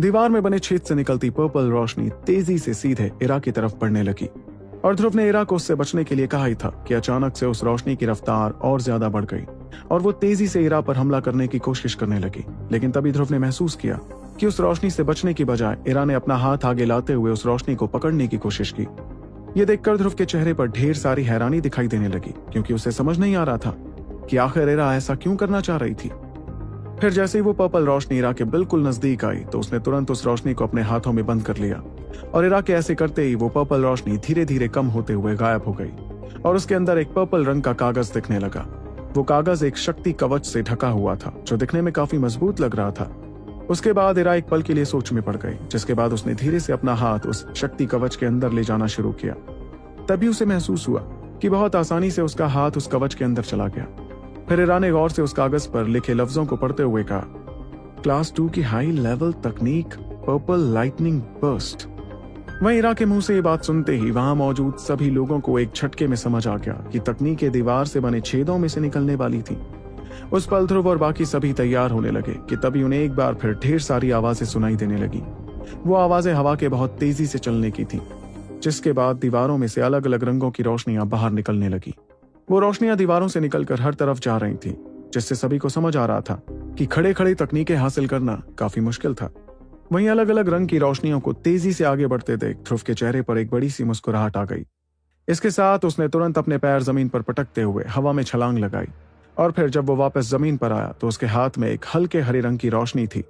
दीवार में बने छेद से निकलती पर्पल रोशनी तेज़ी से सीधे इरा की तरफ़ बढ़ने लगी। और ध्रुव ने इरा को उससे बचने के लिए कहा ही था कि अचानक से उस रोशनी की रफ्तार और ज़्यादा बढ़ गई, और वो तेज़ी से इरा पर हमला करने की कोशिश करने लगी। लेकिन तभी ध्रुव ने महसूस किया कि उस रोशनी से बचने की बजाय इरा ने अपना हाथ आगे लाते हुए उस रोशनी को पकड़ने की कोशिश की। ये देखकर ध्रुव के चेहरे पर ढेर सारी हैरानी दिखाई देने लगी, क्योंकि उसे समझ नहीं आ रहा था कि आखिर इरा ऐसा क्यों करना चाह रही थी। फिर जैसे ही वो पर्पल रोशनी इरा के बिल्कुल नज़दीक आई तो उसने तुरंत उस रोशनी को अपने हाथों में बंद कर लिया। और इरा के ऐसे करते ही वो पर्पल रोशनी धीरे धीरे कम होते हुए गायब हो गई, और उसके अंदर एक पर्पल रंग का कागज़ दिखने लगा। वो कागज़ एक शक्ति कवच से ढका हुआ था, जो दिखने में काफ़ी मज़बूत लग रहा था। उसके बाद इरा एक पल के लिए सोच में पड़ गई, जिसके बाद उसने धीरे से अपना हाथ उस शक्ति कवच के अंदर ले जाना शुरू किया। तभी उसे महसूस हुआ कि बहुत आसानी से उसका हाथ उस कवच के अंदर चला गया। फिर इरा ने गौर से उस कागज़ पर लिखे लफ्जों को पढ़ते हुए कहा, क्लास टू की हाई लेवल तकनीक, पर्पल लाइटनिंग बर्स्ट. वहीं इरा के मुँह से ये बात सुनते ही वहाँ मौजूद सभी लोगों को एक झटके में समझ आ गया कि तकनीक दीवार से बने छेदों में से निकलने वाली थी। उस पल ध्रुव और बाकी सभी तैयार होने लगे कि तभी उन्हें एक बार फिर ढेर सारी आवाज़ें सुनाई देने लगी। वो आवाज़ें हवा के बहुत तेज़ी से चलने की थी, जिसके बाद दीवारों में से अलग अलग रंगों की रोशनियाँ बाहर निकलने लगी। वो रोशनियाँ दीवारों से निकलकर हर तरफ़ जा रही थी, जिससे सभी को समझ आ रहा था कि खड़े खड़े तकनीकें हासिल करना काफ़ी मुश्किल था। वहीं अलग अलग रंग की रोशनियों को तेज़ी से आगे बढ़ते देख ध्रुव के चेहरे पर एक बड़ी सी मुस्कुराहट आ गई। इसके साथ उसने तुरंत अपने पैर ज़मीन पर पटकते हुए हवा में छलांग लगाई और फिर जब वो वापस ज़मीन पर आया तो उसके हाथ में एक हल्के हरे रंग की रोशनी थी।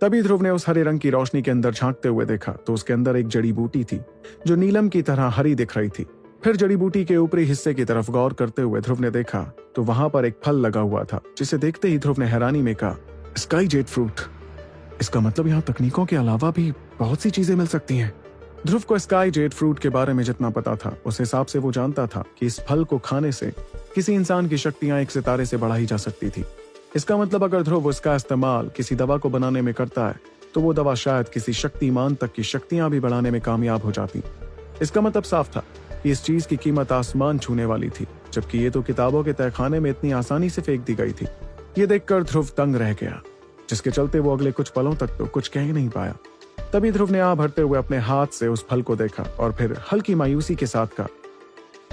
तभी ध्रुव ने उस हरे रंग की रोशनी के अंदर झांकते हुए देखा तो उसके अंदर एक जड़ी बूटी थी, जो नीलम की तरह हरी दिख रही थी। फिर जड़ी बूटी के ऊपरी हिस्से की तरफ़ गौर करते हुए ध्रुव ने देखा तो वहाँ पर एक फल लगा हुआ था, जिसे देखते ही ध्रुव ने हैरानी में कहा स्काई जेट फ्रूट इसका मतलब यहाँ तकनीकों के अलावा भी बहुत सी चीज़ें मिल सकती हैं। ध्रुव को स्काई जेट फ्रूट के बारे में जितना पता था, उस हिसाब से वो जानता था कि इस फल को खाने से किसी इंसान की शक्तियाँ एक सितारे से बढ़ाई जा सकती थी। इसका मतलब अगर ध्रुव उसका इस्तेमाल किसी दवा को बनाने में करता है तो वो दवा शायद किसी शक्तिमान तक की शक्तियाँ भी बढ़ाने में कामयाब हो जाती। इसका मतलब साफ़ था। इस चीज़ की कीमत आसमान छूने वाली थी, जबकि ये तो किताबों के तहखाने में इतनी आसानी से फेंक दी गई थी। ये देखकर ध्रुव तंग रह गया, जिसके चलते वो अगले कुछ पलों तक तो कुछ कह नहीं पाया। तभी ध्रुव ने आ भरते हुए अपने हाथ से उस फल को देखा और फिर हल्की मायूसी के साथ कहा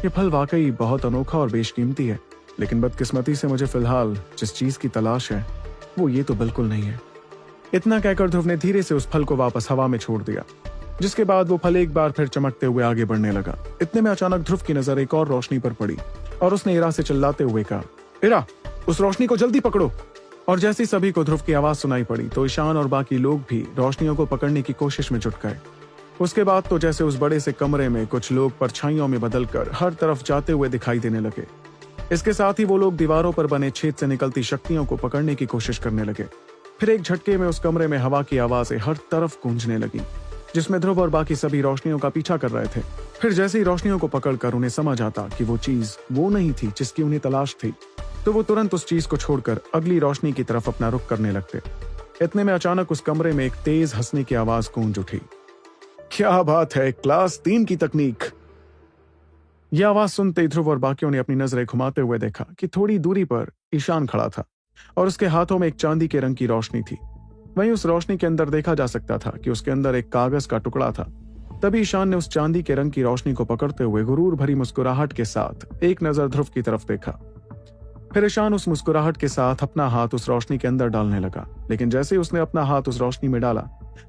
यह फल वाकई बहुत अनोखा और बेशकीमती है, लेकिन बदकिस्मती से मुझे फ़िलहाल जिस चीज़ की तलाश है, वो ये तो बिल्कुल नहीं है। इतना कहकर ध्रुव ने धीरे से उस फल को वापस हवा में छोड़ दिया। जिसके बाद वो फल एक बार फिर चमकते हुए आगे बढ़ने लगा। इतने में अचानक ध्रुव की नज़र एक और रोशनी पर पड़ी और उसने इरा से चिल्लाते हुए कहा, इरा, उस रोशनी को जल्दी पकड़ो। और जैसे सभी को ध्रुव की आवाज़ सुनाई पड़ी तो ईशान और बाकी लोग भी रोशनियों को पकड़ने की कोशिश में जुट गए। उसके बाद तो जैसे उस बड़े से कमरे में कुछ लोग परछाइयों में बदलकर हर तरफ़ जाते हुए दिखाई देने लगे, इसके साथ ही वो लोग दीवारों पर बने छेद से निकलती शक्तियों को पकड़ने की कोशिश करने लगे। फिर एक झटके में उस कमरे में हवा की आवाज़ें हर तरफ़ गूंजने लगी। जिसमें ध्रुव और बाकी सभी रोशनियों का पीछा कर रहे थे। फिर जैसे ही रोशनियों को पकड़कर उन्हें समझ आता कि वो चीज़ वो नहीं थी जिसकी उन्हें तलाश थी तो वो तुरंत उस चीज़ को छोड़कर अगली रोशनी की तरफ़ अपना रुख करने लगते। इतने में अचानक उस कमरे में एक तेज हंसने की आवाज़ गूंज उठी। क्या बात है, क्लास तीन की तकनीक! यह आवाज़ सुनते ध्रुव और बाकियों ने अपनी नज़रें घुमाते हुए देखा कि थोड़ी दूरी पर ईशान खड़ा था और उसके हाथों में एक चांदी के रंग की रोशनी थी। वहीं उस रोशनी के अंदर देखा जा सकता था कि उसके अंदर एक कागज़ का टुकड़ा था। तभी ईशान ने उस चांदी के रंग की रोशनी को पकड़ते हुए गुरूर भरी मुस्कुराहट के साथ एक नज़र ध्रुव की तरफ़ देखा। फिर ईशान उस मुस्कुराहट के साथ अपना हाथ उस रोशनी के अंदर डालने लगा, लेकिन जैसे ही उसने अपना हाथ उस रोशनी में डाला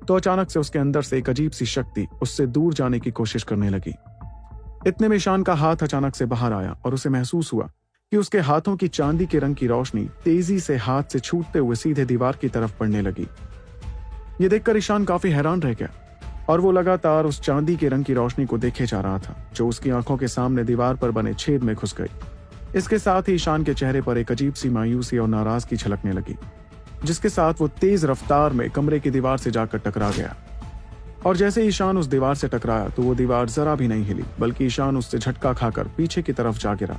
तो अचानक से उसके अंदर से एक अजीब सी शक्ति उससे दूर जाने की कोशिश करने लगी। इतने में ईशान का हाथ अचानक से बाहर आया और उसे महसूस हुआ कि उसके हाथों की चांदी के रंग की रोशनी तेज़ी से हाथ से छूटते हुए सीधे दीवार की तरफ़ पड़ने लगी। ये देखकर ईशान काफ़ी हैरान रह गया और वो लगातार उस चांदी के रंग की रोशनी को देखे जा रहा था, जो उसकी आँखों के सामने दीवार पर बने छेद में घुस गई। इसके साथ ही ईशान के चेहरे पर एक अजीब सी मायूसी और नाराज़गी छलकने लगी, जिसके साथ वो तेज रफ्तार में कमरे की दीवार से जाकर टकरा गया। और जैसे ईशान उस दीवार से टकराया तो वो दीवार जरा भी नहीं हिली, बल्कि ईशान उससे झटका खाकर पीछे की तरफ़ जा गिरा।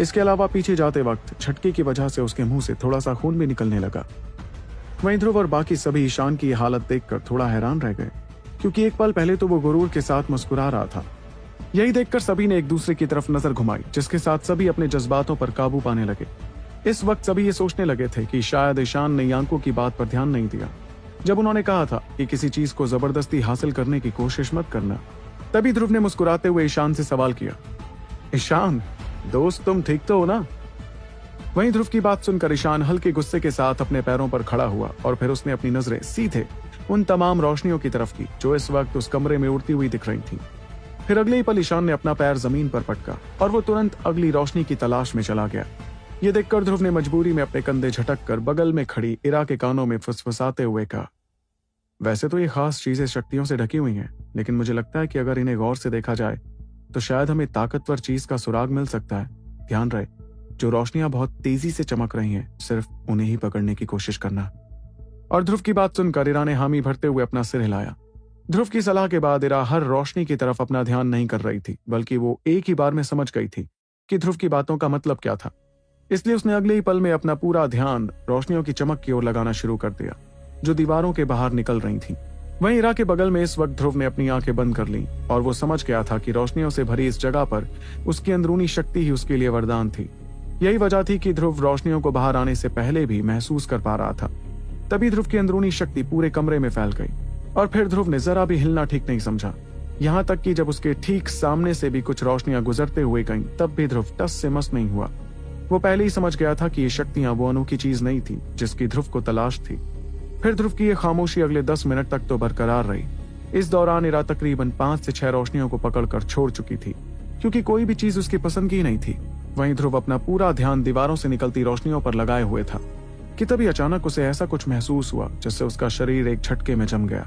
इसके अलावा पीछे जाते वक्त झटके की वजह से उसके मुँह से थोड़ा सा खून भी निकलने लगा। वहीं ध्रुव और बाकी सभी ईशान की हालत देखकर थोड़ा हैरान रह गए, क्योंकि एक पल पहले तो वो गुरूर के साथ मुस्कुरा रहा था। यही देखकर सभी ने एक दूसरे की तरफ़ नज़र घुमाई, जिसके साथ सभी अपने जज्बातों पर काबू पाने लगे। इस वक्त सभी ये सोचने लगे थे कि शायद ईशान ने यांको की बात पर ध्यान नहीं दिया। जब उन्होंने कहा था कि किसी चीज़ को ज़बरदस्ती हासिल करने की कोशिश मत करना, तभी ध्रुव ने मुस्कुराते हुए ईशान से सवाल किया, ईशान दोस्त, तुम ठीक तो हो ना? वहीं ध्रुव की बात सुनकर ईशान हल्के गुस्से के साथ अपने पैरों पर खड़ा हुआ और फिर उसने अपनी नज़रें सीधे उन तमाम रोशनियों की तरफ़ की, जो इस वक्त उस कमरे में उड़ती हुई दिख रही थी। फिर अगले ही पल ईशान ने अपना पैर ज़मीन पर पटका और वो तुरंत अगली रोशनी की तलाश में चला गया। ये देखकर ध्रुव ने मजबूरी में अपने कंधे झटक कर बगल में खड़ी इरा के कानों में फुसफुसाते हुए कहा, वैसे तो ये खास चीज़ें शक्तियों से ढकी हुई हैं, लेकिन मुझे लगता है कि अगर इन्हें गौर से देखा जाए तो शायद हमें ताकतवर चीज़ का सुराग मिल सकता है। ध्यान रहे, जो रोशनियाँ बहुत तेज़ी से चमक रही हैं, सिर्फ़ उन्हें ही पकड़ने की कोशिश करना। और ध्रुव की बात सुनकर इरा ने हामी भरते हुए अपना सिर हिलाया। ध्रुव की सलाह के बाद इरा हर रोशनी की तरफ़ अपना ध्यान नहीं कर रही थी, बल्कि वो एक ही बार में समझ गई थी कि ध्रुव की बातों का मतलब क्या था। इसलिए उसने अगले ही पल में अपना पूरा ध्यान रोशनियों की चमक की ओर लगाना शुरू कर दिया, जो दीवारों के बाहर निकल रही थी। वहीं इरा के बगल में इस वक्त ध्रुव ने अपनी आँखें बंद कर ली और वो समझ गया था कि रोशनियों से भरी इस जगह पर उसकी अंदरूनी शक्ति ही उसके लिए वरदान थी। यही वजह थी कि ध्रुव रोशनियों को बाहर आने से पहले भी महसूस कर पा रहा था। तभी ध्रुव की अंदरूनी शक्ति पूरे कमरे में फैल गई और फिर ध्रुव ने जरा भी हिलना ठीक नहीं समझा। यहाँ तक कि जब उसके ठीक सामने से भी कुछ रोशनियाँ गुजरते हुए गईं, तब भी ध्रुव टस से मस नहीं हुआ। वो पहले ही समझ गया था कि ये शक्तियाँ वो अनोखी चीज़ नहीं थी जिसकी ध्रुव को तलाश थी। फिर ध्रुव की ये खामोशी अगले दस मिनट तक तो बरकरार रही। इस दौरान इरा तकरीबन पाँच से छह रोशनियों को पकड़कर छोड़ चुकी थी, क्योंकि कोई भी चीज़ उसकी पसंद की नहीं थी। वहीं ध्रुव अपना पूरा ध्यान दीवारों से निकलती रोशनियों पर लगाए हुए था, कि तभी अचानक उसे ऐसा कुछ महसूस हुआ, जिससे उसका शरीर एक झटके में जम गया।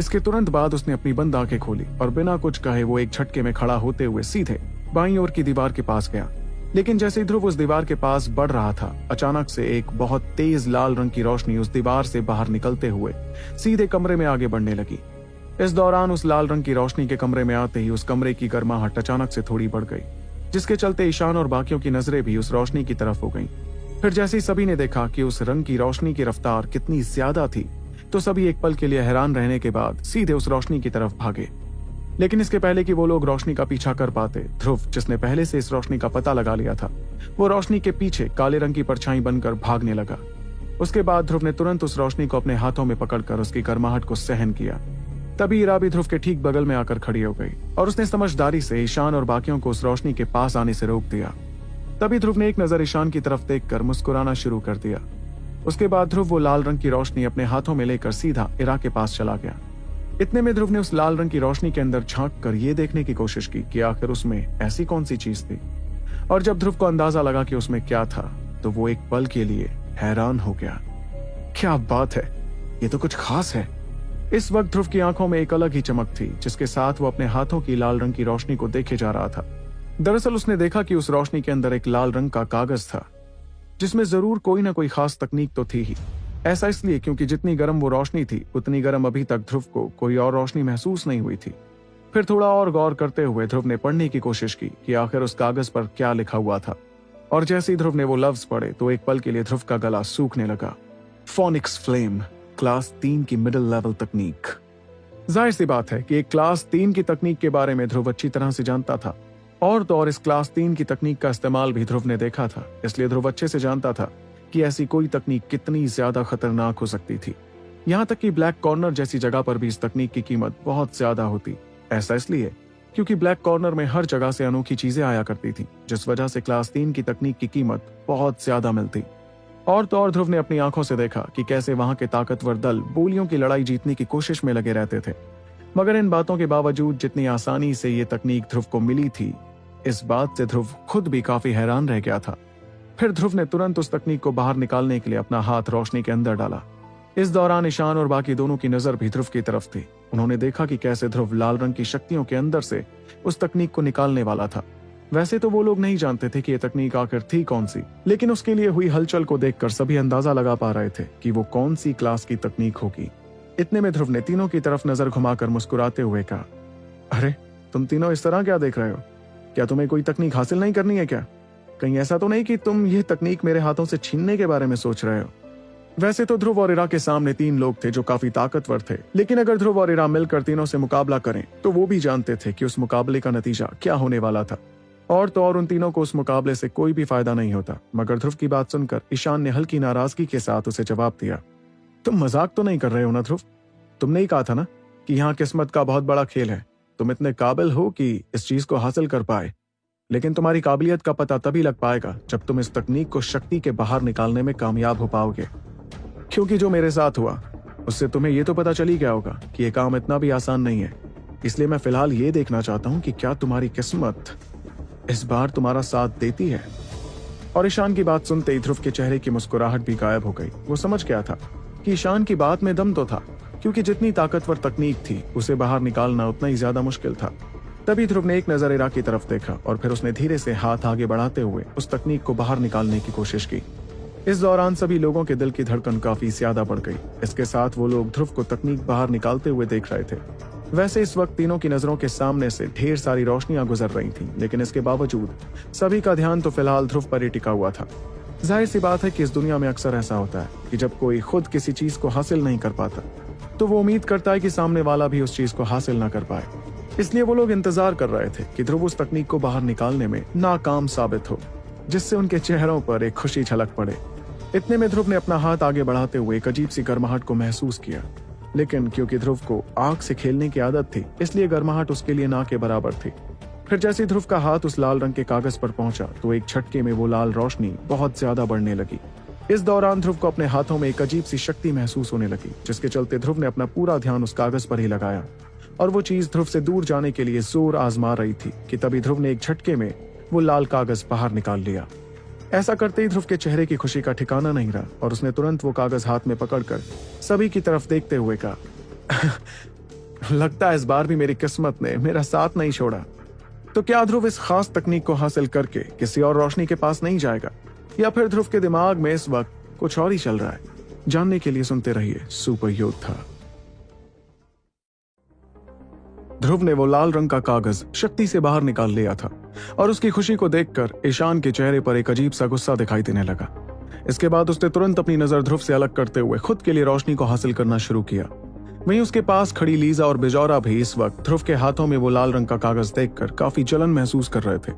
इसके तुरंत बाद उसने अपनी बंद आँखें खोली और बिना कुछ कहे वो एक झटके में खड़ा होते हुए सीधे बाई ओर की दीवार के पास गया। लेकिन जैसे ध्रुव उस दीवार के पास बढ़ रहा था, अचानक से एक बहुत तेज लाल रंग की रोशनी उस दीवार से बाहर निकलते हुए सीधे कमरे में आगे बढ़ने लगी इस दौरान उस लाल रंग की रोशनी के कमरे में आते ही उस कमरे की गर्माहट अचानक से थोड़ी बढ़ गई, जिसके चलते ईशान और बाकियों की नज़रें भी उस रोशनी की तरफ़ हो गईं। फिर जैसे ही सभी ने देखा कि उस रंग की रोशनी की रफ्तार कितनी ज़्यादा थी तो सभी एक पल के लिए हैरान रहने के बाद सीधे उस रोशनी की तरफ़ भागे लेकिन इसके पहले कि वो लोग रोशनी का पीछा कर पाते, ध्रुव, जिसने पहले से इस रोशनी का पता लगा लिया था, वो रोशनी के पीछे काले रंग की परछाई बनकर भागने लगा। उसके बाद ध्रुव ने तुरंत उस रोशनी को अपने हाथों में पकड़कर उसकी गर्माहट को सहन किया। तभी इरा भी ध्रुव के ठीक बगल में आकर खड़ी हो गई, और उसने समझदारी से ईशान और बाकियों को उस रोशनी के पास आने से रोक दिया। तभी ध्रुव ने एक नज़र ईशान की तरफ़ देखकर मुस्कुराना शुरू कर दिया। उसके बाद ध्रुव वो लाल रंग की रोशनी अपने हाथों में लेकर सीधा इरा के पास चला गया। इतने में ध्रुव ने उस लाल रंग की रोशनी के अंदर झाँक कर ये देखने की कोशिश की कि आखिर उसमें ऐसी कौन सी चीज़ थी। और जब ध्रुव को अंदाज़ा लगा कि उसमें क्या था तो वो एक पल के लिए हैरान हो गया। क्या बात है? ये तो कुछ खास है। इस वक्त ध्रुव की आँखों में एक अलग ही चमक थी, जिसके साथ वो अपने हाथों की लाल रंग की रोशनी को देखे जा रहा था। दरअसल उसने देखा कि उस रोशनी के अंदर एक लाल रंग का कागज़ था, जिसमें ज़रूर कोई ना कोई खास तकनीक तो थी ही। ऐसा इसलिए क्योंकि जितनी गर्म वो रोशनी थी, उतनी गर्म अभी तक ध्रुव को कोई और रोशनी महसूस नहीं हुई थी। फिर थोड़ा और गौर करते हुए ध्रुव ने पढ़ने की कोशिश की कि आखिर उस कागज़ पर क्या लिखा हुआ था। और जैसे ही ध्रुव ने वो लफ्ज पढ़े तो एक पल के लिए ध्रुव का गला सूखने लगा। फोनिक्स फ्लेम क्लास तीन की मिडिल लेवल तकनीक ज़ाहिर सी बात है कि एक क्लास तीन की तकनीक के बारे में ध्रुव अच्छी तरह से जानता था। और तो और इस क्लास तीन की तकनीक का इस्तेमाल भी ध्रुव ने देखा था, इसलिए ध्रुव अच्छे से जानता था। कि ऐसी कोई तकनीक कितनी ज़्यादा खतरनाक हो सकती थी। यहाँ तक कि ब्लैक कॉर्नर जैसी जगह पर भी इस तकनीक की कीमत बहुत ज़्यादा होती। ऐसा इसलिए क्योंकि ब्लैक कॉर्नर में हर जगह से अनोखी चीज़ें आया करती थी, जिस वजह से क्लास तीन की तकनीक की कीमत बहुत ज़्यादा मिलती। और तो और ध्रुव ने अपनी आँखों से देखा कि कैसे वहाँ के ताकतवर दल बोलियों की लड़ाई जीतने की कोशिश में लगे रहते थे। मगर इन बातों के बावजूद जितनी आसानी से ये तकनीक ध्रुव को मिली थी, इस बात से ध्रुव खुद भी काफ़ी हैरान रह गया था। फिर ध्रुव ने तुरंत उस तकनीक को बाहर निकालने के लिए अपना हाथ रोशनी के अंदर डाला। इस दौरान ईशान और बाकी दोनों की नज़र भी ध्रुव की तरफ़ थी। उन्होंने देखा कि कैसे ध्रुव लाल रंग की शक्तियों के अंदर से उस तकनीक को निकालने वाला था। वैसे तो वो लोग नहीं जानते थे कि ये तकनीक आखिर थी कौन सी, लेकिन उसके लिए हुई हलचल को देखकर सभी अंदाज़ा लगा पा रहे थे कि वो कौन सी क्लास की तकनीक होगी। इतने में ध्रुव ने तीनों की तरफ़ नज़र घुमाकर मुस्कुराते हुए कहा, अरे, तुम तीनों इस तरह क्या देख रहे हो? क्या तुम्हें कोई तकनीक हासिल नहीं करनी है क्या? कहीं ऐसा तो नहीं कि तुम यह तकनीक मेरे हाथों से छीनने के बारे में सोच रहे हो? वैसे तो ध्रुव और इरा के सामने तीन लोग थे जो काफ़ी ताकतवर थे। लेकिन अगर ध्रुव और इरा मिलकर तीनों से मुकाबला करें तो वो भी जानते थे कि उस मुकाबले का नतीजा क्या होने वाला था। और तो और उन तीनों को उस मुकाबले से कोई भी फ़ायदा नहीं होता। मगर ध्रुव की बात सुनकर ईशान ने हल्की नाराज़गी के साथ उसे जवाब दिया, तुम मज़ाक तो नहीं कर रहे हो ना ध्रुव? तुमने ही कहा था ना कि यहाँ किस्मत का बहुत बड़ा खेल है। तुम इतने काबिल हो कि इस चीज़ को हासिल कर पाए। लेकिन तुम्हारी काबिलियत का पता तभी लग पाएगा जब तुम इस तकनीक को शक्ति के बाहर निकालने में कामयाब हो पाओगे। क्योंकि जो मेरे साथ हुआ, उससे तुम्हें यह तो पता चल गया होगा कि यह काम इतना भी आसान नहीं है। इसलिए मैं फ़िलहाल ये देखना चाहता हूँ कि क्या तुम्हारी किस्मत इस बार तुम्हारा साथ देती है। और ईशान की बात सुनते ही ध्रुव के चेहरे की मुस्कुराहट भी गायब हो गई। वो समझ गया था कि ईशान की बात में दम तो था, क्योंकि जितनी ताकतवर तकनीक थी, उसे बाहर निकालना उतना ही ज़्यादा मुश्किल था। तभी ध्रुव ने एक नज़र इरा की तरफ़ देखा और फिर उसने धीरे से हाथ आगे बढ़ाते हुए उस तकनीक को बाहर निकालने की कोशिश की। इस दौरान सभी लोगों के दिल की धड़कन काफ़ी ज़्यादा बढ़ गई। इसके साथ वो लोग ध्रुव को तकनीक बाहर निकालते हुए देख रहे थे। वैसे इस वक्त तीनों की नज़रों के सामने से ढेर सारी रोशनियाँ गुजर रही थीं, लेकिन इसके बावजूद सभी का ध्यान तो फ़िलहाल ध्रुव पर ही टिका हुआ था। ज़ाहिर सी बात है कि इस दुनिया में अक्सर ऐसा होता है कि जब कोई खुद किसी चीज़ को हासिल नहीं कर पाता तो वो उम्मीद करता है कि सामने वाला भी उस चीज़ को हासिल ना कर पाए। इसलिए वो लोग इंतज़ार कर रहे थे कि ध्रुव उस तकनीक को बाहर निकालने में नाकाम साबित हो, जिससे उनके चेहरों पर एक खुशी झलक पड़े। इतने में ध्रुव ने अपना हाथ आगे बढ़ाते हुए एक अजीब सी गर्माहट को महसूस किया। लेकिन क्योंकि ध्रुव को आग से खेलने की आदत थी, इसलिए गर्माहट उसके लिए ना के बराबर थी। फिर जैसे ध्रुव का हाथ उस लाल रंग के कागज़ पर पहुँचा तो एक छटके में वो लाल रोशनी बहुत ज़्यादा बढ़ने लगी। इस दौरान ध्रुव को अपने हाथों में एक अजीब सी शक्ति महसूस होने लगी, जिसके चलते ध्रुव ने अपना पूरा ध्यान उस कागज़ पर ही लगाया। और वो चीज़ ध्रुव से दूर जाने के लिए ज़ोर आजमा रही थी कि तभी ध्रुव ने एक झटके में वो लाल कागज़ बाहर निकाल लिया। ऐसा करते ही ध्रुव के चेहरे की खुशी का ठिकाना नहीं रहा और उसने तुरंत वो कागज़ हाथ में पकड़कर सभी की तरफ़ देखते हुए कहा लगता है इस बार भी मेरी किस्मत ने मेरा साथ नहीं छोड़ा। तो क्या ध्रुव इस खास तकनीक को हासिल करके किसी और रोशनी के पास नहीं जाएगा? या फिर ध्रुव के दिमाग में इस वक्त कुछ और ही चल रहा है? जानने के लिए सुनते रहिए सुपर योद्धा ध्रुव ने वो लाल रंग का कागज़ शक्ति से बाहर निकाल लिया था और उसकी खुशी को देखकर ईशान के चेहरे पर एक अजीब सा गुस्सा दिखाई देने लगा। इसके बाद उसने तुरंत अपनी नज़र ध्रुव से अलग करते हुए खुद के लिए रोशनी को हासिल करना शुरू किया। वहीं उसके पास खड़ी लीजा और बिजौरा भी इस वक्त ध्रुव के हाथों में वो लाल रंग का कागज़ देखकर काफ़ी जलन महसूस कर रहे थे।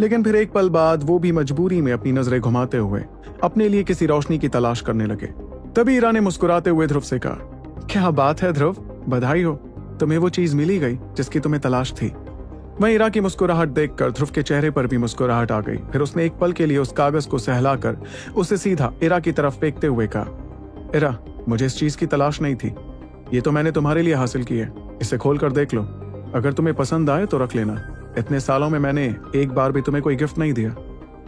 लेकिन फिर एक पल बाद वो भी मजबूरी में अपनी नज़रें घुमाते हुए अपने लिए किसी रोशनी की तलाश करने लगे। तभी ईरा ने मुस्कुराते हुए ध्रुव से कहा, क्या बात है ध्रुव? बधाई हो। तुम्हें वो चीज़ मिली गई, जिसकी तुम्हें तलाश थी। वहीं इरा की मुस्कुराहट देखकर, ध्रुव के चेहरे पर भी मुस्कुराहट आ गई। फिर उसने एक पल के लिए उस कागज़ को सहलाकर, उसे सीधा इरा की तरफ़ फेंकते हुए कहा, इरा, मुझे इस चीज़ की तलाश नहीं थी। ये तो मैंने तुम्हारे लिए हासिल की है। इसे खोल कर देख लो। अगर तुम्हें पसंद आए तो रख लेना। इतने सालों में मैंने एक बार भी तुम्हें कोई गिफ्ट नहीं दिया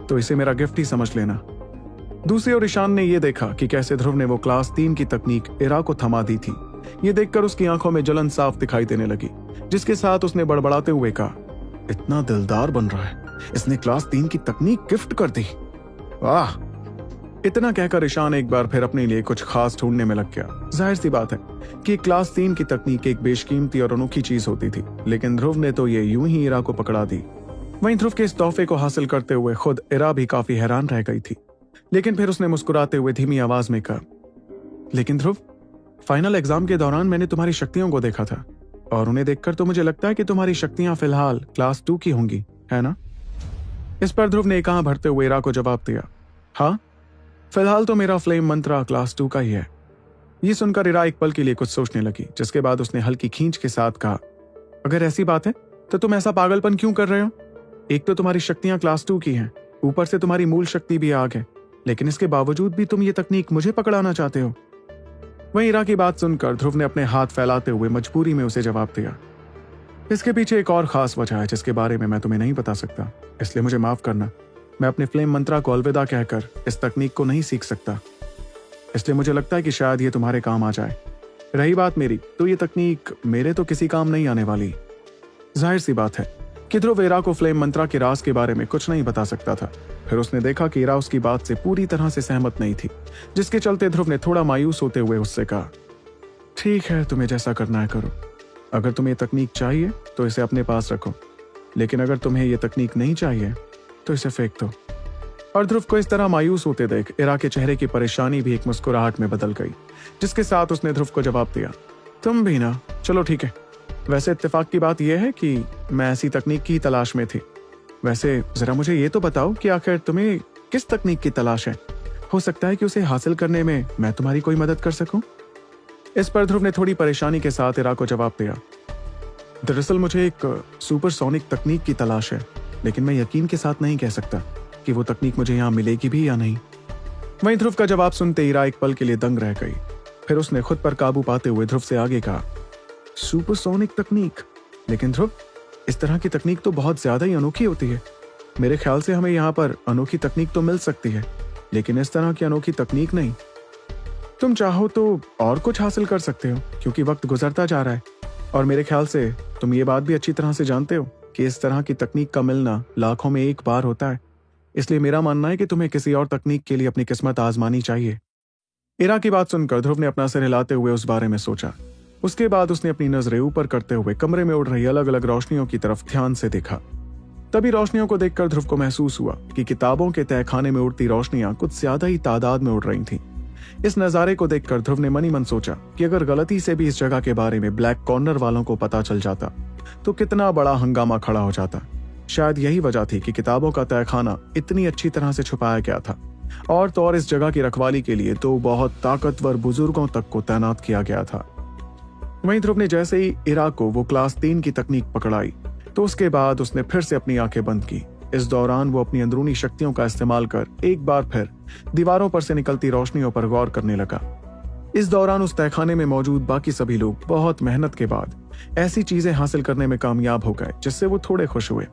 तो इसे मेरा गिफ्ट ही समझ लेना। दूसरी ओर ईशान ने यह देखा कि कैसे ध्रुव ने वो क्लास तीन की तकनीक इरा को थमा दी थी। ये देखकर उसकी आँखों में जलन साफ़ दिखाई देने लगी, जिसके साथ उसने बड़बड़ाते हुए कहा, इतना दिलदार बन रहा है। इसने क्लास तीन की तकनीक गिफ्ट कर दी। वाह! इतना कहकर ईशान एक बार फिर अपने लिए कुछ खास ढूँढने में लग गया। ज़ाहिर सी बात है कि क्लास तीन की तकनीक एक बेशकीमती और अनोखी चीज़ होती थी, लेकिन ध्रुव ने तो ये यूँ ही इरा को पकड़ा दी। वहीं ध्रुव के इस तोहफे को हासिल करते हुए खुद इरा भी काफ़ी हैरान रह गई थी। लेकिन फिर उसने मुस्कुराते हुए धीमी आवाज़ में कहा, लेकिन ध्रुव फाइनल एग्ज़ाम के दौरान मैंने तुम्हारी शक्तियों को देखा था। और उन्हें देखकर तो मुझे लगता है कि तुम्हारी शक्तियाँ फ़िलहाल क्लास टू की होंगी, है ना? इस पर ध्रुव ने कहा भरते हुए इरा को जवाब दिया? हाँ? फ़िलहाल तो मेरा फ्लेम मंत्रा क्लास टू का ही है। ये सुनकर इरा एक पल के लिए कुछ सोचने लगी, जिसके बाद उसने हल्की खींच के साथ कहा, अगर ऐसी बात है तो तुम ऐसा पागलपन क्यों कर रहे हो? एक तो तुम्हारी शक्तियाँ क्लास टू की हैं, ऊपर से तुम्हारी मूल शक्ति भी आग है, लेकिन इसके बावजूद भी तुम ये तकनीक मुझे पकड़ाना चाहते हो। वहीं इरा की बात सुनकर ध्रुव ने अपने हाथ फैलाते हुए मजबूरी में उसे जवाब दिया। इसके पीछे एक और खास वजह है जिसके बारे में मैं तुम्हें नहीं बता सकता। इसलिए मुझे माफ़ करना। मैं अपने फ्लेम मंत्रा को अलविदा कहकर इस तकनीक को नहीं सीख सकता। इसलिए मुझे लगता है कि शायद ये तुम्हारे काम आ जाए। रही बात मेरी तो ये तकनीक मेरे तो किसी काम नहीं आने वाली। ज़ाहिर सी बात है कि ध्रुव एरा को फ्लेम मंत्रा के रास के बारे में कुछ नहीं बता सकता था। फिर उसने देखा कि एरा उसकी बात से पूरी तरह से सहमत नहीं थी, जिसके चलते ध्रुव ने थोड़ा मायूस होते हुए उससे कहा, ठीक है, तुम्हें जैसा करना है करो। अगर तुम्हें ये तकनीक चाहिए तो इसे अपने पास रखो। लेकिन अगर तुम्हें यह तकनीक नहीं चाहिए तो इसे फेंक दो। और ध्रुव को इस तरह मायूस होते देख इरा के चेहरे की परेशानी भी एक मुस्कुराहट में बदल गई, जिसके साथ उसने ध्रुव को जवाब दिया, तुम भी ना, चलो ठीक है। वैसे इत्तेफाक की बात यह है कि मैं ऐसी तकनीक की तलाश में थी वैसे, जरा मुझे ये तो बताओ कि आखिर तुम्हें किस तकनीक की तलाश है? हो सकता है कि उसे हासिल करने में मैं तुम्हारी कोई मदद कर सकूँ? इस पर ध्रुव ने थोड़ी परेशानी के साथ इरा को जवाब दिया। दरअसल मुझे एक सुपरसोनिक तकनीक की तलाश है, लेकिन मैं यकीन के साथ नहीं कह सकता कि वो तकनीक मुझे यहाँ मिलेगी भी या नहीं। वहीं ध्रुव का जवाब सुनते इरा एक पल के लिए दंग रह गई। फिर उसने खुद पर काबू पाते हुए ध्रुव से आगे कहा, सुपरसोनिक तकनीक? लेकिन ध्रुव इस तरह की तकनीक तो बहुत ज़्यादा ही अनोखी होती है। मेरे ख्याल से हमें यहाँ पर अनोखी तकनीक तो मिल सकती है, लेकिन इस तरह की अनोखी तकनीक नहीं। तुम चाहो तो और कुछ हासिल कर सकते हो, क्योंकि वक्त गुजरता जा रहा है, और मेरे ख्याल से तुम ये बात भी अच्छी तरह से जानते हो कि इस तरह की तकनीक का मिलना लाखों में एक बार होता है। इसलिए मेरा मानना है कि तुम्हें किसी और तकनीक के लिए अपनी किस्मत आजमानी चाहिए। इरा की बात सुनकर ध्रुव ने अपना सिर हिलाते हुए उस बारे में सोचा। उसके बाद उसने अपनी नज़रें ऊपर करते हुए कमरे में उड़ रही अलग अलग रोशनियों की तरफ़ ध्यान से देखा। तभी रोशनियों को देखकर ध्रुव को महसूस हुआ कि किताबों के तहखाने में उड़ती रोशनियाँ कुछ ज़्यादा ही तादाद में उड़ रही थीं। इस नजारे को देखकर ध्रुव ने मनी मन सोचा कि अगर गलती से भी इस जगह के बारे में ब्लैक कॉर्नर वालों को पता चल जाता तो कितना बड़ा हंगामा खड़ा हो जाता। शायद यही वजह थी कि किताबों का तहखाना इतनी अच्छी तरह से छुपाया गया था। और तो और इस जगह की रखवाली के लिए तो बहुत ताकतवर बुज़ुर्गों तक को तैनात किया गया था। वहीं ध्रुव ने जैसे ही इराक को वो क्लास तीन की तकनीक पकड़ाई तो उसके बाद उसने फिर से अपनी आँखें बंद की। इस दौरान वो अपनी अंदरूनी शक्तियों का इस्तेमाल कर एक बार फिर दीवारों पर से निकलती रोशनियों पर गौर करने लगा। इस दौरान उस तहखाने में मौजूद बाकी सभी लोग बहुत मेहनत के बाद ऐसी चीज़ें हासिल करने में कामयाब हो गए, जिससे वो थोड़े खुश हुए।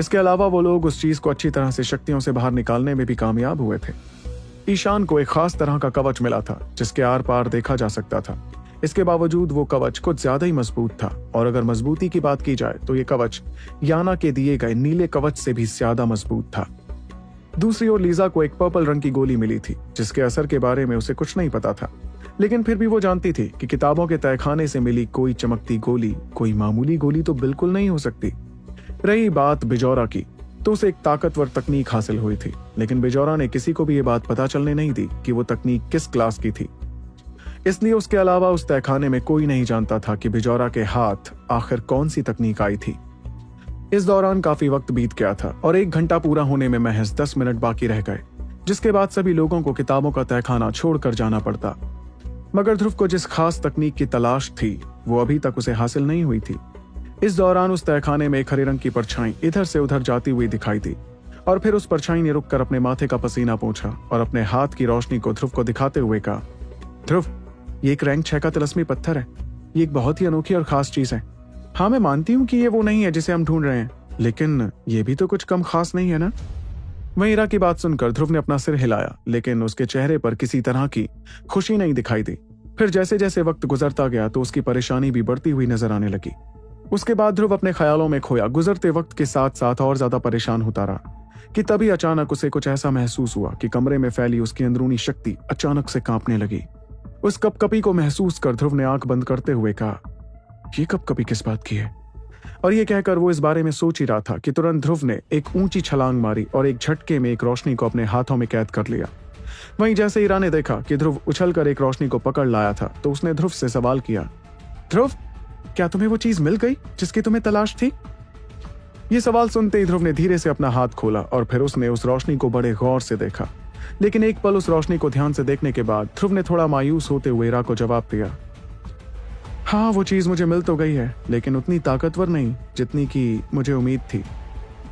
इसके अलावा वो लोग उस चीज़ को अच्छी तरह से शक्तियों से बाहर निकालने में भी कामयाब हुए थे। ईशान को एक खास तरह का कवच मिला था, जिसके आर पार देखा जा सकता था। इसके बावजूद वो कवच कुछ ज़्यादा ही मज़बूत था। और अगर मजबूती की बात की जाए तो ये कवच याना के दिए गए नीले कवच से भी ज़्यादा मज़बूत था। दूसरी ओर लीजा को एक पर्पल रंग की गोली मिली थी, जिसके असर के बारे में उसे कुछ नहीं पता था। लेकिन फिर भी वो जानती थी कि किताबों के तहखाने से मिली कोई चमकती गोली, कोई मामूली गोली तो बिल्कुल नहीं हो सकती। रही बात बिजौरा की तो उसे एक ताकतवर तकनीक हासिल हुई थी, लेकिन बिजौरा ने किसी को भी ये बात पता चलने नहीं दी कि वो तकनीक किस क्लास की थी। इसलिए उसके अलावा उस तहखाने में कोई नहीं जानता था कि बिजौरा के हाथ आखिर कौन सी तकनीक आई थी। इस दौरान काफ़ी वक्त बीत गया था और एक घंटा पूरा होने में महज दस मिनट बाकी रह गए, जिसके बाद सभी लोगों को किताबों का तहखाना छोड़कर जाना पड़ता। मगर ध्रुव को जिस खास तकनीक की तलाश थी, वो अभी तक उसे हासिल नहीं हुई थी। इस दौरान उस तहखाने में एक हरे रंग की परछाई इधर से उधर जाती हुई दिखाई दी और फिर उस परछाई ने रुककर अपने माथे का पसीना पूछा और अपने हाथ की रोशनी को ध्रुव को दिखाते हुए कहा, ध्रुव ये एक रैंक छह का तिलस्मी पत्थर है। ये एक बहुत ही अनोखी और खास चीज़ है। हाँ मैं मानती हूँ कि ये वो नहीं है जिसे हम ढूंढ रहे हैं, लेकिन ये भी तो कुछ कम खास नहीं है ना? वहीं इरा की बात सुनकर ध्रुव ने अपना सिर हिलाया, लेकिन उसके चेहरे पर किसी तरह की खुशी नहीं दिखाई दी। फिर जैसे जैसे वक्त गुजरता गया तो उसकी परेशानी भी बढ़ती हुई नज़र आने लगी। उसके बाद ध्रुव अपने ख्यालों में खोया। गुजरते वक्त के साथ साथ और ज़्यादा परेशान होता रहा, कि तभी अचानक उसे कुछ ऐसा महसूस हुआ कि कमरे में फैली उसकी अंदरूनी शक्ति अचानक से कांपने लगी। उस कपकपी को महसूस कर ध्रुव ने आँख बंद करते हुए कहा, ये कपकपी किस बात की है? और ये कहकर वो इस बारे में सोच ही रहा था कि तुरंत ध्रुव ने एक ऊँची छलांग मारी और एक झटके में एक रोशनी को अपने हाथों में कैद कर लिया। वहीं जैसे ईरा ने देखा कि ध्रुव उछलकर एक रोशनी को पकड़ लाया था तो उसने ध्रुव से सवाल किया, ध्रुव, क्या तुम्हें वो चीज़ मिल गई जिसकी तुम्हें तलाश थी? ये सवाल सुनते ही ध्रुव ने धीरे से अपना हाथ खोला और फिर उसने उस रोशनी को बड़े गौर से देखा। लेकिन एक पल उस रोशनी को ध्यान से देखने के बाद ध्रुव ने थोड़ा मायूस होते हुए इरा को जवाब दिया। हाँ वो चीज़ मुझे मिल तो गई है, लेकिन उतनी ताकतवर नहीं, जितनी की मुझे उम्मीद थी।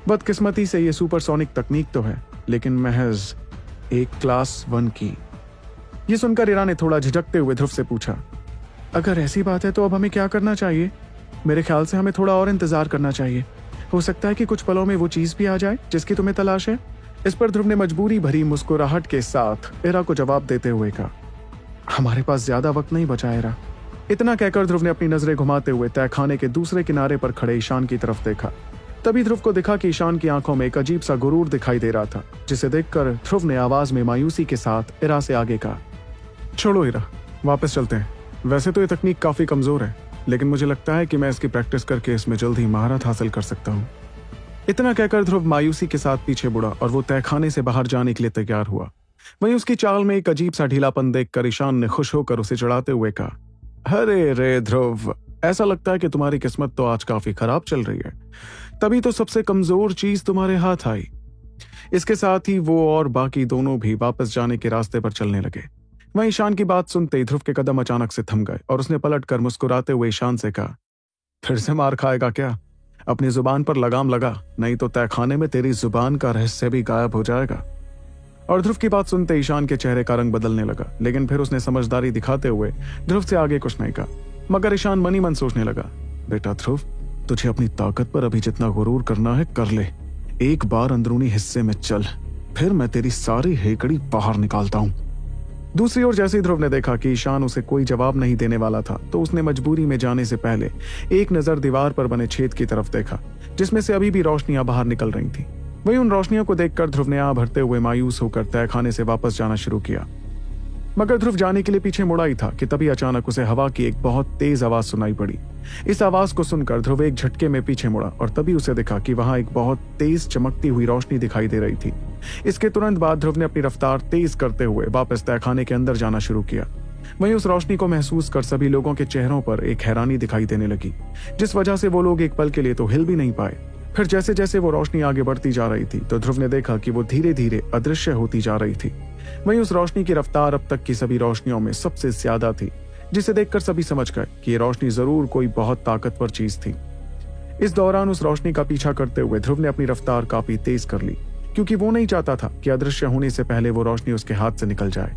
बदकिस्मती से ये सुपरसोनिक तकनीक तो है, लेकिन महज एक क्लास वन की। ये सुनकर इरा ने थोड़ा झिझकते हुए ध्रुव से पूछा, अगर ऐसी बात है तो अब हमें क्या करना चाहिए? मेरे ख्याल से हमें थोड़ा और इंतज़ार करना चाहिए। हो सकता है कि कुछ पलों में वो चीज़ भी आ जाए, जिसकी तुम्हें तलाश है? इस पर ध्रुव ने मजबूरी भरी मुस्कुराहट के साथ एरा को जवाब देते हुए कहा, हमारे पास ज़्यादा वक्त नहीं बचा एरा इतना कहकर ध्रुव ने अपनी नज़रें घुमाते हुए तहखाने के दूसरे किनारे पर खड़े ईशान की तरफ़ देखा। तभी ध्रुव को दिखा कि ईशान की आँखों में एक अजीब सा गुरूर दिखाई दे रहा था, जिसे देखकर ध्रुव ने आवाज़ में मायूसी के साथ इरा से आगे कहा, छोड़ो, इरा, वापस चलते हैं। वैसे तो ये तकनीक काफ़ी कमज़ोर है, लेकिन मुझे लगता है कि मैं इसकी प्रैक्टिस करके इसमें जल्द ही महारत हासिल कर सकता हूँ। इतना कहकर ध्रुव मायूसी के साथ पीछे बुढ़ा और वो तहखाने से बाहर जाने के लिए तैयार हुआ। वहीं उसकी चाल में एक अजीब सा ढीलापन देखकर ईशान ने खुश होकर उसे चढ़ाते हुए कहा, अरे रे ध्रुव, ऐसा लगता है कि तुम्हारी किस्मत तो आज काफ़ी खराब चल रही है। तभी तो सबसे कमज़ोर चीज़ तुम्हारे हाथ आई। इसके साथ ही वो और बाकी दोनों भी वापस जाने के रास्ते पर चलने लगे। वहीं ईशान की बात सुनते ही ध्रुव के कदम अचानक से थम गए और उसने पलट कर मुस्कुराते हुए ईशान से कहा, फिर से मार खाएगा क्या? अपनी ज़ुबान पर लगाम लगा, नहीं तो तहखाने में तेरी ज़ुबान का रहस्य भी गायब हो जाएगा। और ध्रुव की बात सुनते ईशान के चेहरे का रंग बदलने लगा, लेकिन फिर उसने समझदारी दिखाते हुए ध्रुव से आगे कुछ नहीं कहा। मगर ईशान मनी मन सोचने लगा, बेटा ध्रुव, तुझे अपनी ताकत पर अभी जितना गुरूर करना है, कर ले। एक बार अंदरूनी हिस्से में चल, फिर मैं तेरी सारी हेकड़ी बाहर निकालता हूँ। दूसरी ओर जैसे ही ध्रुव ने देखा कि ईशान उसे कोई जवाब नहीं देने वाला था तो उसने मजबूरी में जाने से पहले एक नज़र दीवार पर बने छेद की तरफ़ देखा, जिसमें से अभी भी रोशनियाँ बाहर निकल रही थी। वही उन रोशनियों को देखकर ध्रुव ने आ भरते हुए मायूस होकर तय खाने से वापस जाना शुरू किया। मगर ध्रुव जाने के लिए पीछे मुड़ा ही था कि तभी अचानक उसे हवा की एक बहुत तेज आवाज़ सुनाई पड़ी। इस आवाज़ को सुनकर ध्रुव एक झटके में पीछे मुड़ा और तभी उसे देखा कि वहाँ एक बहुत तेज चमकती हुई रोशनी दिखाई दे रही थी। इसके तुरंत बाद ध्रुव ने अपनी रफ्तार तेज करते हुए वापस तहखाने के अंदर जाना शुरू किया। वहीं उस रोशनी को महसूस कर सभी लोगों के चेहरों पर एक हैरानी दिखाई देने लगी, जिस वजह से वो लोग एक पल के लिए तो हिल भी नहीं पाए। फिर जैसे जैसे वो रोशनी आगे बढ़ती जा रही थी तो ध्रुव ने देखा कि वो धीरे धीरे अदृश्य होती जा रही थी। वहीं उस रोशनी की रफ्तार अब तक की सभी रोशनियों में सबसे ज़्यादा थी, जिसे देखकर सभी समझ गए कि ये रोशनी ज़रूर कोई बहुत ताकतवर चीज़ थी। इस दौरान उस रोशनी का पीछा करते हुए ध्रुव ने अपनी रफ्तार काफ़ी तेज कर ली। क्योंकि वो नहीं चाहता था कि अदृश्य होने से पहले वो रोशनी उसके हाथ से निकल जाए।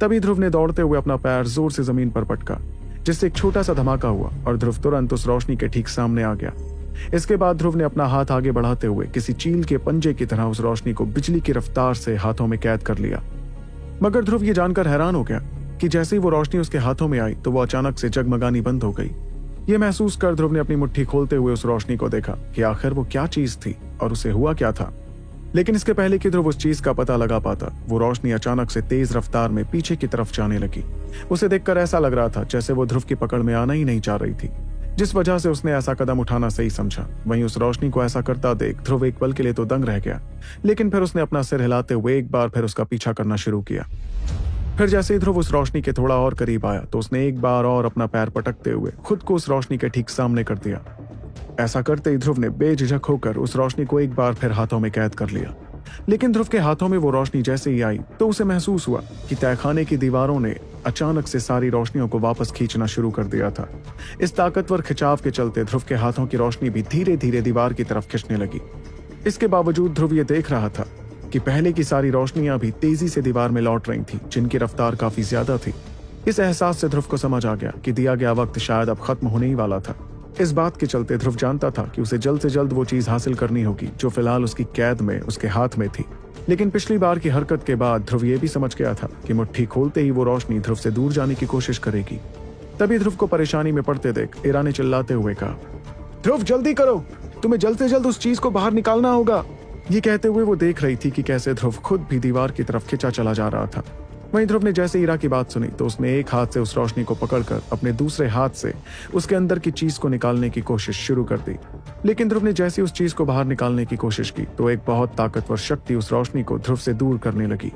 तभी ध्रुव ने दौड़ते हुए अपना पैर ज़ोर से ज़मीन पर पटका, जिससे एक छोटा सा धमाका हुआ और ध्रुव तुरंत उस रोशनी के ठीक सामने आ गया। इसके बाद ध्रुव ने अपना हाथ आगे बढ़ाते हुए किसी चील के पंजे की तरह उस रोशनी को बिजली की रफ्तार से हाथों में कैद कर लिया। मगर ध्रुव ये जानकर हैरान हो गया कि जैसे ही वो रोशनी उसके हाथों में आई तो वो अचानक से जगमगानी बंद हो गई। ये महसूस कर ध्रुव ने अपनी मुट्ठी खोलते हुए उस रोशनी को देखा कि आखिर वो क्या चीज़ थी और उसे हुआ क्या था। लेकिन इसके पहले कि ध्रुव उस चीज़ का पता लगा पाता? वो रोशनी अचानक से तेज रफ्तार में पीछे की तरफ़ जाने लगी। उसे देखकर ऐसा लग रहा था जैसे वो ध्रुव की पकड़ में आना ही नहीं चाह रही थी। जिस वजह से उसने ऐसा कदम उठाना सही समझा। वहीं उस रोशनी को ऐसा करता देख ध्रुव एक पल के लिए तो दंग रह गया। लेकिन फिर उसने अपना सिर हिलाते हुए एक बार फिर उसका पीछा करना शुरू किया। फिर जैसे ही ध्रुव उस रोशनी के थोड़ा और करीब आया तो उसने एक बार और अपना पैर पटकते हुए खुद को उस रोशनी के ठीक सामने कर दिया। ऐसा करते ही ध्रुव ने बेझिझक होकर उस रोशनी को एक बार फिर हाथों में कैद कर लिया। लेकिन ध्रुव के हाथों में वो रोशनी जैसे ही आई तो उसे महसूस हुआ कि तहखाने की दीवारों ने अचानक से सारी रोशनियों को वापस खींचना शुरू कर दिया था। इस ताकतवर खिंचाव के चलते ध्रुव के हाथों की रोशनी भी धीरे धीरे दीवार की तरफ़ खिंचने लगी। इसके बावजूद ध्रुव ये देख रहा था कि पहले की सारी रोशनियाँ भी तेज़ी से दीवार में लौट रही थी, जिनकी रफ्तार काफ़ी ज़्यादा थी। इस एहसास से ध्रुव को समझ आ गया कि दिया गया वक्त शायद अब खत्म होने ही वाला था। इस बात के चलते ध्रुव जानता था कि उसे जल्द से जल्द वो चीज़ हासिल करनी होगी, जो फ़िलहाल उसकी कैद में, उसके हाथ में थी। लेकिन पिछली बार की हरकत के बाद ध्रुव ये भी समझ गया था कि मुट्ठी खोलते ही वो रोशनी ध्रुव से दूर जाने की कोशिश करेगी। तभी ध्रुव को परेशानी में पड़ते देख इरा ने चिल्लाते हुए कहा, ध्रुव, जल्दी करो! तुम्हें जल्द से जल्द उस चीज़ को बाहर निकालना होगा! ये कहते हुए वो देख रही थी कि कैसे ध्रुव खुद भी दीवार की तरफ़ खिंचा चला जा रहा था। वहीं ध्रुव ने जैसे ईरा की बात सुनी तो उसने एक हाथ से उस रोशनी को पकड़कर अपने दूसरे हाथ से उसके अंदर की चीज़ को निकालने की कोशिश शुरू कर दी। लेकिन ध्रुव ने जैसे उस चीज़ को बाहर निकालने की कोशिश की तो एक बहुत ताकतवर शक्ति उस रोशनी को ध्रुव से दूर करने लगी।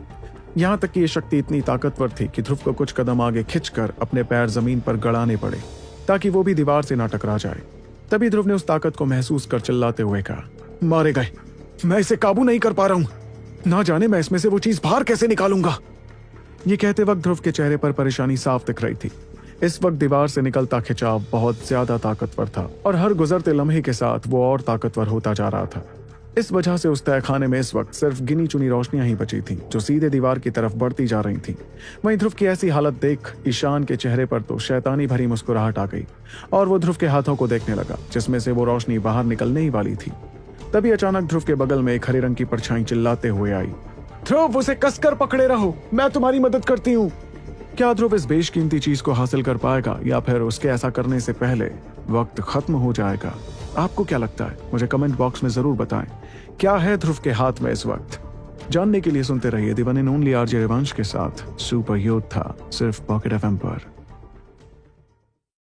यहाँ तक कि यह शक्ति इतनी ताकतवर थी कि ध्रुव को कुछ कदम आगे खिंचकर अपने पैर ज़मीन पर गड़ाने पड़े, ताकि वो भी दीवार से ना टकरा जाए। तभी ध्रुव ने उस ताकत को महसूस कर चिल्लाते हुए कहा, मारे गए। मैं इसे काबू नहीं कर पा रहा हूँ। ना जाने मैं इसमें से वो चीज़ बाहर कैसे निकालूँगा? ये कहते वक्त ध्रुव के चेहरे पर परेशानी साफ़ दिख रही थी। इस वक्त दीवार से निकलता खिंचाव बहुत ज़्यादा ताकतवर था और हर गुजरते लम्हे के साथ वो और ताकतवर होता जा रहा था। इस वजह से उस तहखाने में इस वक्त सिर्फ़ गिनी चुनी रोशनियाँ ही बची थीं, जो सीधे दीवार की तरफ़ बढ़ती जा रही थीं। वहीं ध्रुव की ऐसी हालत देख ईशान के चेहरे पर तो शैतानी भरी मुस्कुराहट आ गई और वो ध्रुव के हाथों को देखने लगा, जिसमें से वो रोशनी बाहर निकलने ही वाली थी। तभी अचानक ध्रुव के बगल में एक हरे रंग की परछाई चिल्लाते हुए आई। ध्रुव, उसे कसकर पकड़े रहो। मैं तुम्हारी मदद करती हूँ। क्या ध्रुव इस बेशकीमती चीज़ को हासिल कर पाएगा, या फिर उसके ऐसा करने से पहले वक्त खत्म हो जाएगा? आपको क्या लगता है? मुझे कमेंट बॉक्स में ज़रूर बताएँ। क्या है ध्रुव के हाथ में इस वक्त? जानने के लिए सुनते रहिए दिवन इन ओनली आरजे रिवंश के साथ। सुपर योद्धा सिर्फ़ पॉकेट एफ़ पर।